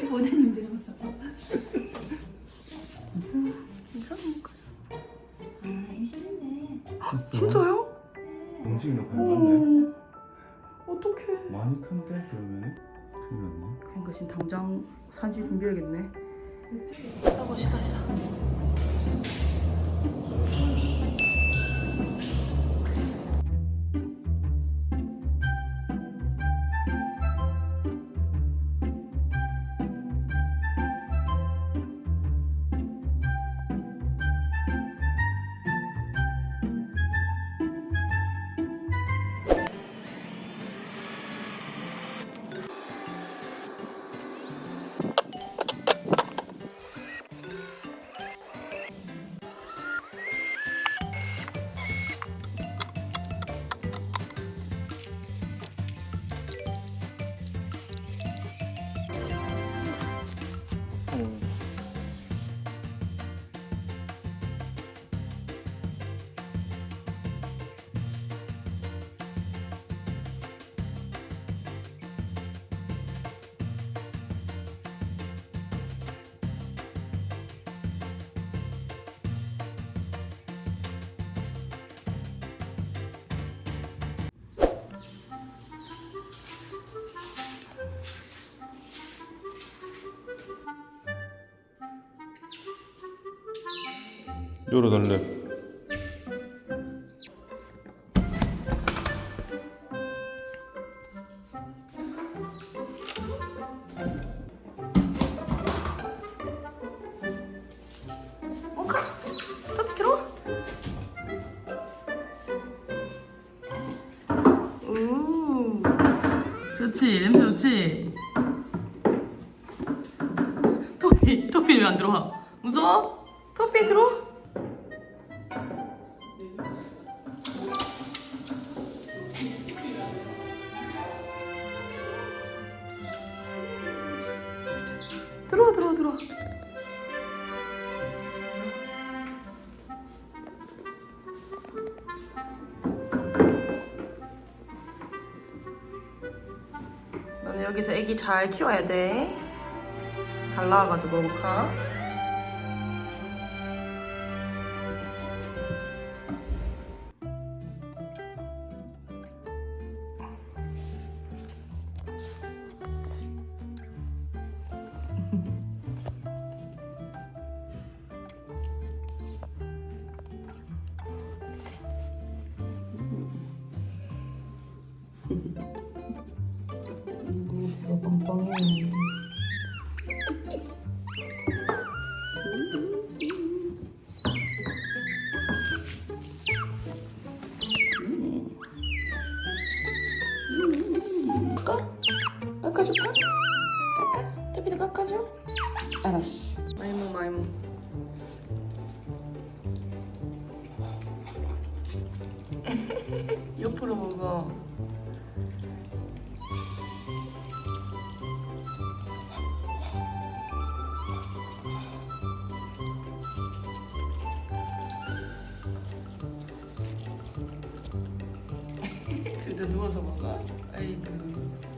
보다님들 모습. 괜찮을까? 아. 진짜요? 음식도 닮았네. 어떡해. 많이 큰데 그러면 큰일 났네. 그러니까 지금 당장 산지 준비해야겠네. 아 멋있다 열어달래. 오카. 딱 들어. 오. 좋지 냄새 좋지. 토피 토피 왜 안 들어와? 무서워? 토피 들어? 들어와 들어와 들어와. 너는 여기서 애기 잘 키워야 돼. 잘 나와가지고 오카. 음, 되게 빵빵해. 깎아? 깎아줄까? 깎아? 태비도 깎아줘? 알았어. 마이무 마이무. 옆으로 먹어. 둘다 누워서 먹어. 아이고.